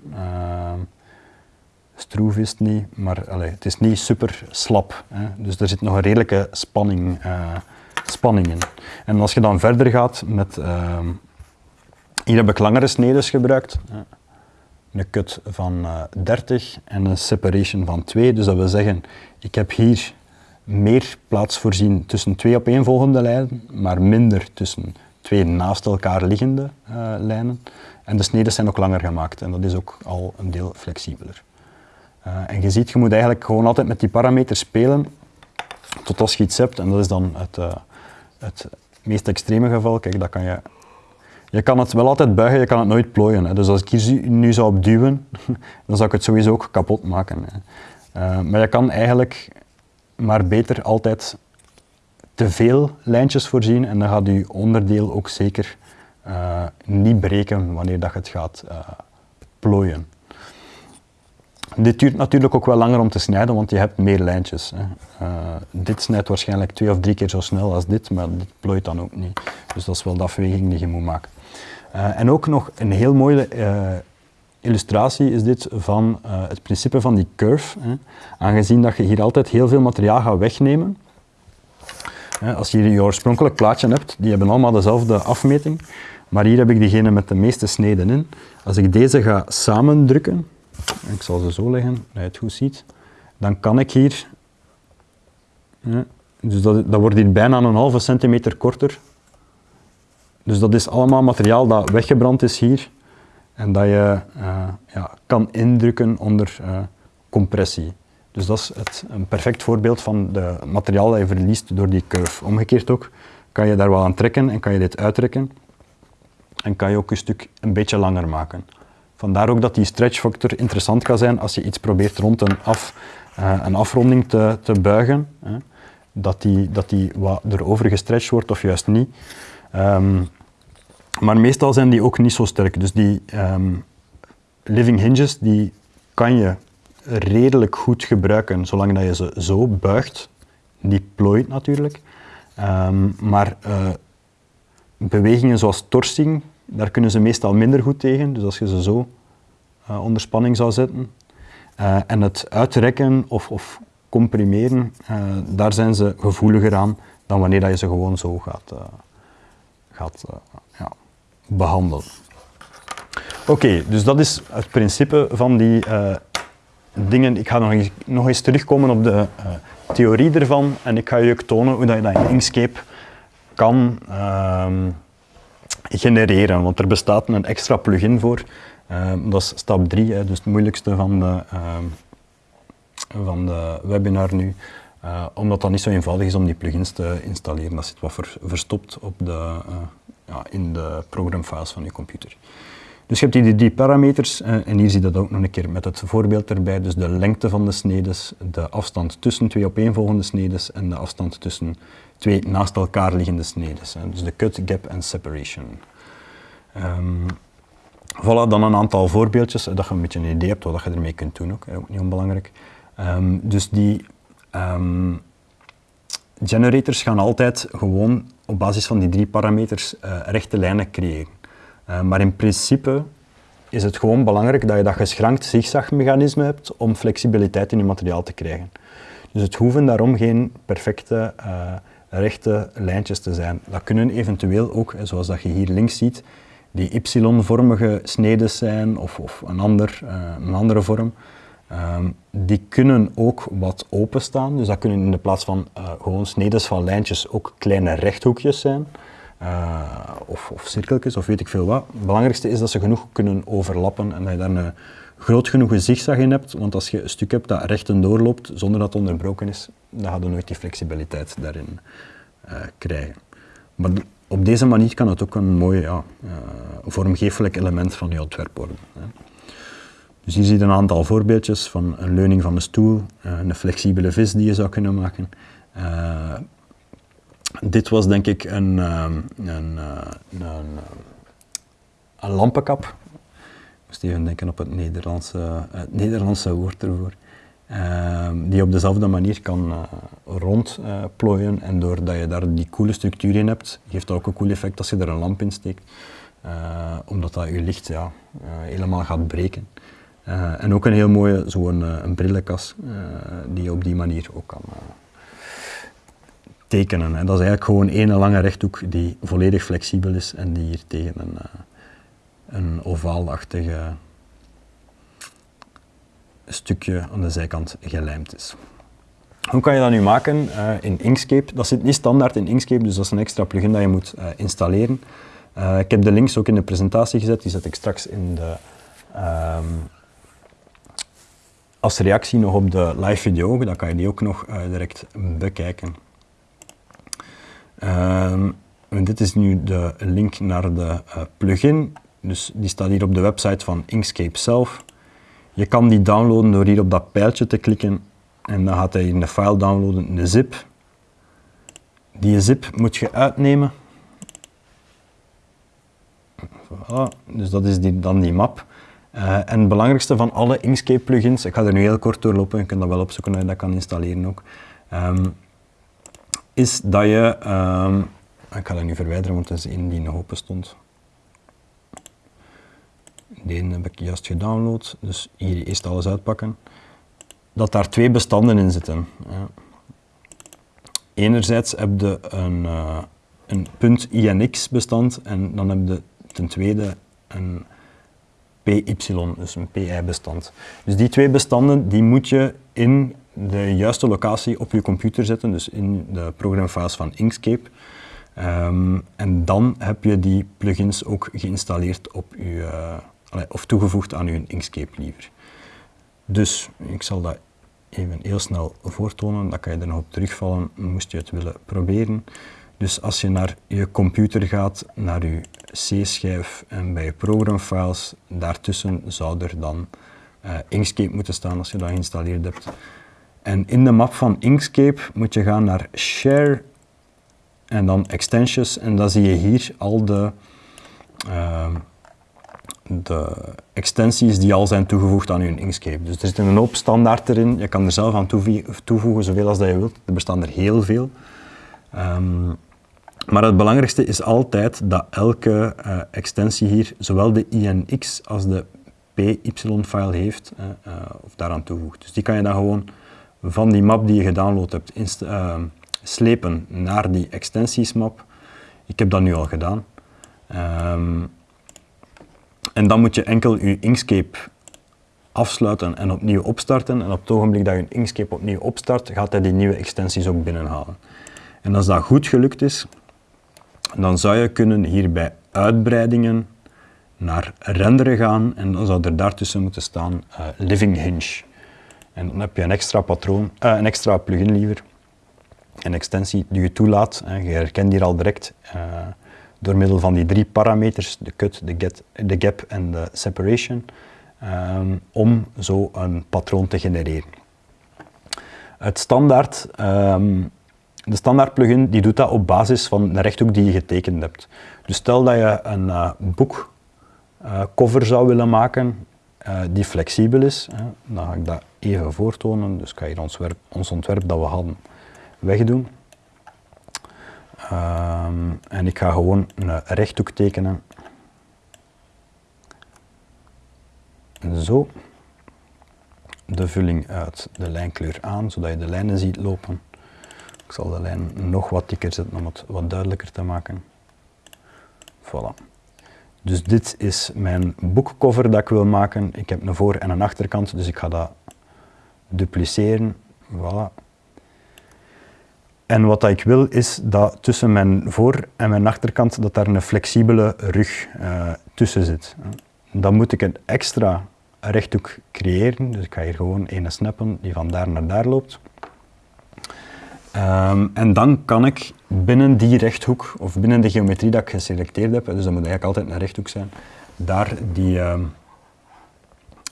stroef is het niet, maar het is niet super slap. Hè. Dus er zit nog een redelijke spanning, uh, spanning in. En als je dan verder gaat met, uh, hier heb ik langere snedes gebruikt. Een cut van uh, eh, 30 en een separation van 2. Dus dat wil zeggen, ik heb hier meer plaats voorzien tussen twee opeenvolgende lijnen, maar minder tussen twee naast elkaar liggende uh, lijnen. En de sneden zijn ook langer gemaakt en dat is ook al een deel flexibeler. Uh, en je ziet, je moet eigenlijk gewoon altijd met die parameters spelen tot als je iets hebt. En dat is dan het, uh, het meest extreme geval. Kijk, dat kan je, je kan het wel altijd buigen, je kan het nooit plooien. Hè. Dus als ik hier nu zou opduwen, dan zou ik het sowieso ook kapot maken. Uh, maar je kan eigenlijk maar beter altijd te veel lijntjes voorzien en dan gaat je onderdeel ook zeker niet breken wanneer dat je het gaat plooien. Dit duurt natuurlijk ook wel langer om te snijden, want je hebt meer lijntjes. Hè. Uh, dit snijdt waarschijnlijk twee of drie keer zo snel als dit, maar dit plooit dan ook niet. Dus dat is wel de afweging die je moet maken. Uh, en ook nog een heel mooie uh, illustratie is dit van het principe van die curve. Hè. Aangezien dat je hier altijd heel veel materiaal gaat wegnemen. Als je je oorspronkelijk plaatje hebt, die hebben allemaal dezelfde afmeting. Maar hier heb ik diegene met de meeste sneden in. Als ik deze ga samendrukken, ik zal ze zo leggen, dat je het goed ziet, dan kan ik hier, dus dat, wordt hier bijna een halve centimeter korter. Dus dat is allemaal materiaal dat weggebrand is hier en dat je uh, ja, kan indrukken onder uh, compressie. Dus dat is het, een perfect voorbeeld van de materiaal dat je verliest door die curve. Omgekeerd ook, kan je daar wel aan trekken en kan je dit uittrekken. En kan je ook een stuk een beetje langer maken. Vandaar ook dat die stretch factor interessant kan zijn als je iets probeert rond een, af, uh, een afronding te, te buigen. Hè. Dat die, dat die wat erover gestretched wordt of juist niet. Um, maar meestal zijn die ook niet zo sterk. Dus die um, living hinges die kan je redelijk goed gebruiken zolang dat je ze zo buigt. Die plooit natuurlijk. Um, maar uh, bewegingen zoals torsing, daar kunnen ze meestal minder goed tegen. Dus als je ze zo uh, onder spanning zou zetten. Uh, en het uitrekken of, of comprimeren, daar zijn ze gevoeliger aan dan wanneer dat je ze gewoon zo gaat, gaat ja, behandelen. Oké, dus dat is het principe van die dingen. Ik ga nog eens, nog eens terugkomen op de theorie ervan en ik ga je ook tonen hoe dat je dat in Inkscape kan uh, genereren. Want er bestaat een extra plugin voor. Uh, dat is stap 3, dus het moeilijkste van de, ehm, van de webinar nu. Uh, omdat dat niet zo eenvoudig is om die plugins te installeren. Dat zit wat ver, verstopt op de, eh, ja, in de programfiles van je computer. Dus je hebt die parameters eh, en hier zie je dat ook nog een keer met het voorbeeld erbij. Dus de lengte van de snedes, de afstand tussen twee opeenvolgende snedes en de afstand tussen twee naast elkaar liggende snedes. Dus de cut, gap en separation. Um, voilà, dan een aantal voorbeeldjes, dat je een beetje een idee hebt wat je ermee kunt doen, ook, ook niet onbelangrijk. Um, dus die um, generators gaan altijd gewoon op basis van die drie parameters uh, rechte lijnen creëren. Uh, maar in principe is het gewoon belangrijk dat je dat geschrankt zigzagmechanisme hebt om flexibiliteit in je materiaal te krijgen. Dus het hoeven daarom geen perfecte uh, rechte lijntjes te zijn. Dat kunnen eventueel ook, zoals dat je hier links ziet, die y-vormige snedes zijn of, of een, ander, uh, een andere vorm. Um, die kunnen ook wat openstaan, dus dat kunnen in de plaats van gewoon snedes van lijntjes ook kleine rechthoekjes zijn. Uh, of, of cirkeltjes of weet ik veel wat. Het belangrijkste is dat ze genoeg kunnen overlappen en dat je daar een groot genoeg zigzag in hebt, want als je een stuk hebt dat recht en doorloopt zonder dat het onderbroken is, dan ga je nooit die flexibiliteit daarin uh, krijgen. Maar op deze manier kan het ook een mooi ja, vormgeeflijk element van je ontwerp worden. Hè. Dus hier zie je een aantal voorbeeldjes van een leuning van een stoel, een flexibele vis die je zou kunnen maken, dit was denk ik een, ehm, een, eh, een, een, een lampenkap. Ik moest even denken op het Nederlandse, het Nederlandse woord ervoor. Uh, die op dezelfde manier kan uh, rondplooien uh, en doordat je daar die coole structuur in hebt, geeft dat ook een cool effect als je er een lamp in steekt. Omdat dat je licht ja, helemaal gaat breken. en ook een heel mooie zo'n een brillenkas die je op die manier ook kan tekenen. En dat is eigenlijk gewoon één lange rechthoek die volledig flexibel is en die hier tegen een, uh, een ovaalachtige stukje aan de zijkant gelijmd is. Hoe kan je dat nu maken uh, in Inkscape? Dat zit niet standaard in Inkscape, dus dat is een extra plugin dat je moet uh, installeren. ik heb de links ook in de presentatie gezet, die zet ik straks in de, um, als reactie nog op de live video, dan kan je die ook nog direct bekijken. Uh, dit is nu de link naar de uh, plugin. Dus die staat hier op de website van Inkscape zelf. Je kan die downloaden door hier op dat pijltje te klikken en dan gaat hij in de file downloaden, de zip. Die zip moet je uitnemen. Voilà. Dus dat is die, dan die map. Uh, en het belangrijkste van alle Inkscape plugins, ik ga er nu heel kort doorlopen, je kunt dat wel opzoeken je dat kan installeren ook. Um, is dat je, um, ik ga dat nu verwijderen, want dat is één die nog open stond. Die heb ik juist gedownload, dus hier eerst alles uitpakken. Dat daar twee bestanden in zitten. Ja. Enerzijds heb je een, uh, een .inx bestand en dan heb je ten tweede een PY, dus een PI-bestand. Dus die twee bestanden die moet je in de juiste locatie op je computer zetten, dus in de programfase van Inkscape. Um, en dan heb je die plugins ook geïnstalleerd op je, uh, of toegevoegd aan je Inkscape liever. Dus ik zal dat even heel snel voortonen, dan kan je er nog op terugvallen, moest je het willen proberen. Dus als je naar je computer gaat, naar je C-schijf en bij je programfiles, daartussen zou er dan uh, Inkscape moeten staan als je dat geïnstalleerd hebt. En in de map van Inkscape moet je gaan naar Share en dan Extensions en dan zie je hier al de, uh, de extensies die al zijn toegevoegd aan je Inkscape. Dus er zit een hoop standaard erin, je kan er zelf aan toevoegen zoveel als dat je wilt. Er bestaan er heel veel. Um, maar het belangrijkste is altijd dat elke uh, extensie hier zowel de INX als de PY-file heeft uh, uh, of daaraan toevoegt. Dus die kan je dan gewoon van die map die je gedownload hebt slepen naar die extensiesmap. Ik heb dat nu al gedaan. Um, en dan moet je enkel je Inkscape afsluiten en opnieuw opstarten. En op het ogenblik dat je Inkscape opnieuw opstart, gaat hij die nieuwe extensies ook binnenhalen. En als dat goed gelukt is, dan zou je kunnen hier bij uitbreidingen naar renderen gaan en dan zou er daartussen moeten staan uh, Living Hinge. En dan heb je een extra patroon, uh, een extra plugin liever, een extensie die je toelaat. je herkent hier al direct uh, door middel van die drie parameters, de cut, de, get, de gap en de separation, um, om zo een patroon te genereren. Het standaard um, de standaard plugin die doet dat op basis van de rechthoek die je getekend hebt. Dus stel dat je een uh, boekcover uh, zou willen maken die flexibel is, dan ga ik dat even voortonen. Dus ik ga hier ons, werp, ons ontwerp dat we hadden wegdoen. Um, en ik ga gewoon een rechthoek tekenen. Zo. De vulling uit de lijnkleur aan, zodat je de lijnen ziet lopen. Ik zal de lijn nog wat dikker zetten om het wat duidelijker te maken. Voilà. Dus dit is mijn boekcover dat ik wil maken. Ik heb een voor- en een achterkant, dus ik ga dat dupliceren. Voilà. En wat ik wil is dat tussen mijn voor- en mijn achterkant dat daar een flexibele rug uh, tussen zit. Dan moet ik een extra rechthoek creëren. Dus ik ga hier gewoon een snappen die van daar naar daar loopt. Um, en dan kan ik binnen die rechthoek, of binnen de geometrie dat ik geselecteerd heb, dus dat moet eigenlijk altijd een rechthoek zijn, daar die um,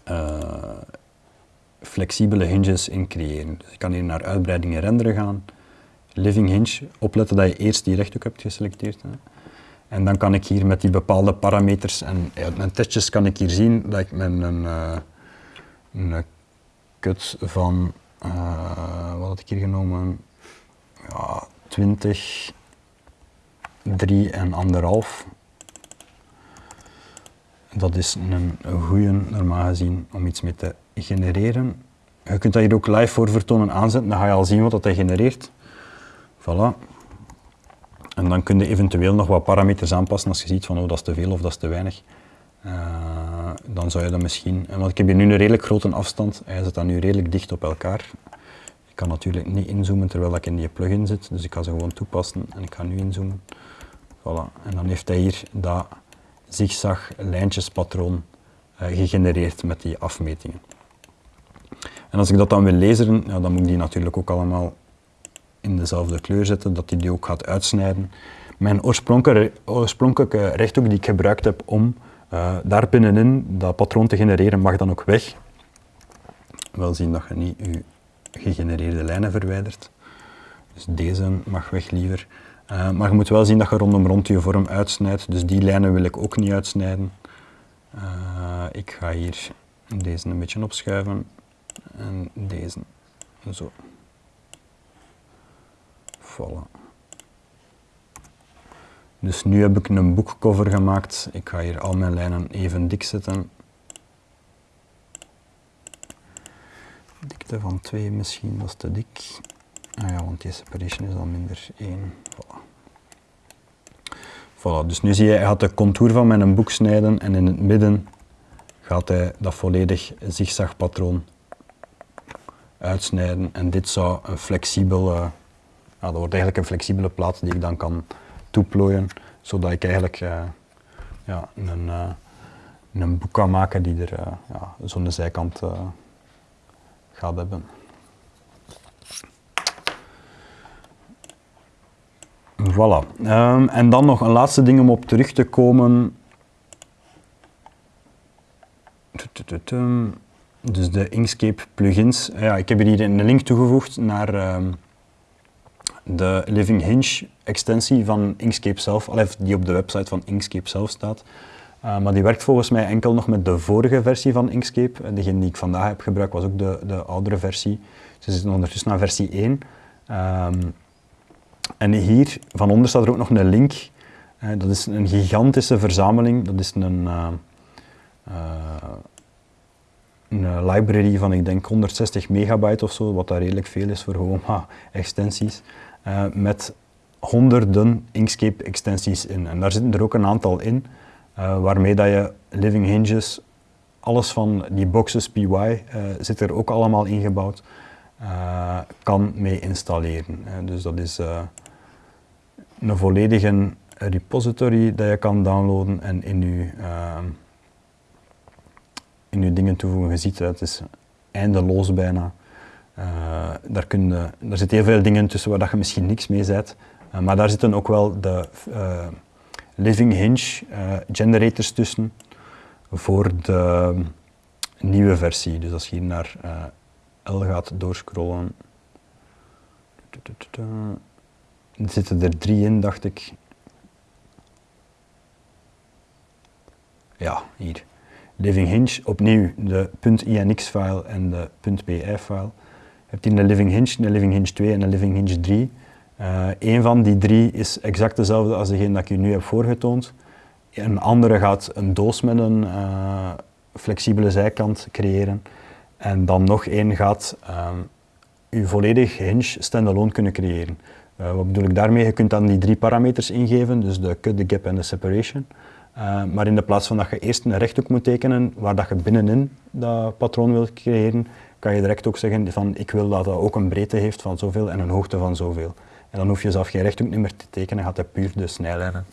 uh, flexibele hinges in creëren. Dus ik kan hier naar uitbreidingen renderen gaan, living hinge, opletten dat je eerst die rechthoek hebt geselecteerd. En dan kan ik hier met die bepaalde parameters en uit mijn testjes kan ik hier zien dat ik met een, uh, een cut van, uh, wat had ik hier genomen, ja, 20, 3 en anderhalf. Dat is een, goede, normaal gezien, om iets mee te genereren. Je kunt dat hier ook live voor vertonen aanzetten, dan ga je al zien wat dat genereert. Voilà. En dan kun je eventueel nog wat parameters aanpassen als je ziet van oh, dat is te veel of dat is te weinig. Uh, dan zou je dat misschien, want ik heb hier nu een redelijk grote afstand, hij zit dan nu redelijk dicht op elkaar kan natuurlijk niet inzoomen terwijl ik in die plugin zit, dus ik ga ze gewoon toepassen en ik ga nu inzoomen. Voilà. En dan heeft hij hier dat zigzag lijntjespatroon uh, gegenereerd met die afmetingen. En als ik dat dan wil lezen, ja, dan moet ik die natuurlijk ook allemaal in dezelfde kleur zetten, dat hij die ook gaat uitsnijden. Mijn oorspronkelijke, oorspronkelijke rechthoek die ik gebruikt heb om uh, daar binnenin dat patroon te genereren, mag dan ook weg. Wel zien dat je niet je gegenereerde lijnen verwijderd. Dus deze mag weg liever. Uh, maar je moet wel zien dat je rondom rond je vorm uitsnijdt, dus die lijnen wil ik ook niet uitsnijden. Uh, ik ga hier deze een beetje opschuiven en deze zo. Voilà. Dus nu heb ik een boekcover gemaakt. Ik ga hier al mijn lijnen even dik zetten. Dikte van 2 misschien, is te dik. Ah ja, want die separation is dan minder 1. Voilà. dus nu zie je, hij gaat de contour van mijn boek snijden en in het midden gaat hij dat volledig zigzagpatroon uitsnijden. En dit zou een flexibele, ja, dat wordt eigenlijk een flexibele plaat die ik dan kan toeplooien, zodat ik eigenlijk uh, ja, een, uh, een boek kan maken die er uh, ja, zo'n zijkant gaat hebben. Voilà. Ehm, en dan nog een laatste ding om op terug te komen. Dus de Inkscape plugins. Ja, ik heb hier een link toegevoegd naar ehm, de Living Hinge extensie van Inkscape zelf, die op de website van Inkscape zelf staat. Uh, maar die werkt volgens mij enkel nog met de vorige versie van Inkscape. Degene die ik vandaag heb gebruikt was ook de, de oudere versie. Ze zitten ondertussen aan versie 1. Um, ehm, en hier, van onder staat er ook nog een link. Uh, dat is een gigantische verzameling. Dat is een, uh, een library van, ik denk, 160 megabyte of zo, wat daar redelijk veel is voor gewoon extensies. met honderden Inkscape extensies in. En daar zitten er ook een aantal in. Waarmee dat je living hinges, alles van die boxes PY zit er ook allemaal ingebouwd, uh, kan mee installeren. dus dat is een volledige repository dat je kan downloaden en in je, in je dingen toevoegen. Je ziet het, is eindeloos bijna. daar, kun je, daar zitten heel veel dingen tussen waar dat je misschien niks mee zet. maar daar zitten ook wel de Living Hinge uh, generators tussen voor de nieuwe versie. Dus als je hier naar uh, L gaat doorscrollen, er zitten er drie in, dacht ik. Ja, hier. Living Hinge, opnieuw de .inx-file en de .py-file. Je hebt hier een Living Hinge, een Living Hinge 2 en een Living Hinge 3. Uh, een van die drie is exact dezelfde als degene dat ik je nu heb voorgetoond. Een andere gaat een doos met een uh, flexibele zijkant creëren. En dan nog één gaat uh, volledig hinge standalone kunnen creëren. Uh, wat bedoel ik daarmee? Je kunt dan die drie parameters ingeven, dus de cut, de gap en de separation. maar in de plaats van dat je eerst een rechthoek moet tekenen waar dat je binnenin dat patroon wilt creëren, kan je direct ook zeggen van ik wil dat dat ook een breedte heeft van zoveel en een hoogte van zoveel. En dan hoef je zelf geen rechthoek meer te tekenen, gaat hij puur de snijlijnen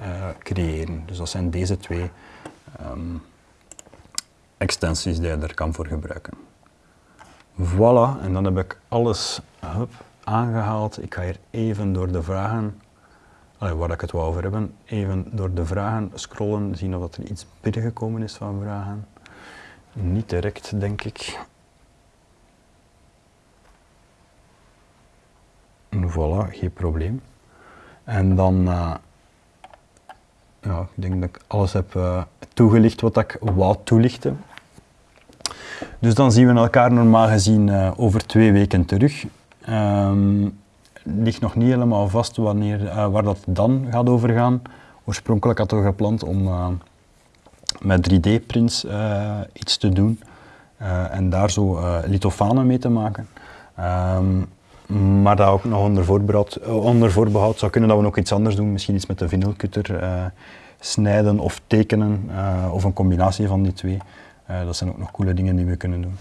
uh, creëren. Dus dat zijn deze twee um, extensies die je er kan voor gebruiken. Voilà, en dan heb ik alles hup, aangehaald. Ik ga hier even door de vragen, waar ik het wou over hebben, even door de vragen scrollen, zien of er iets binnengekomen is van vragen. Niet direct, denk ik. Voilà, geen probleem. En dan, uh, ja, ik denk dat ik alles heb uh, toegelicht wat ik wou toelichten. Dus dan zien we elkaar normaal gezien uh, over twee weken terug. Um, ligt nog niet helemaal vast wanneer, waar dat dan gaat over gaan. Oorspronkelijk had ik gepland om met 3D-prints iets te doen en daar zo lithofanen mee te maken. Um, maar dat ook nog onder voorbehoud, eh, onder voorbehoud zou kunnen dat we nog iets anders doen. Misschien iets met de vinylcutter snijden of tekenen of een combinatie van die twee. dat zijn ook nog coole dingen die we kunnen doen.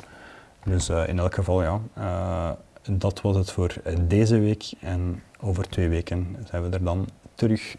Dus in elk geval ja, dat was het voor deze week en over twee weken zijn we er dan terug.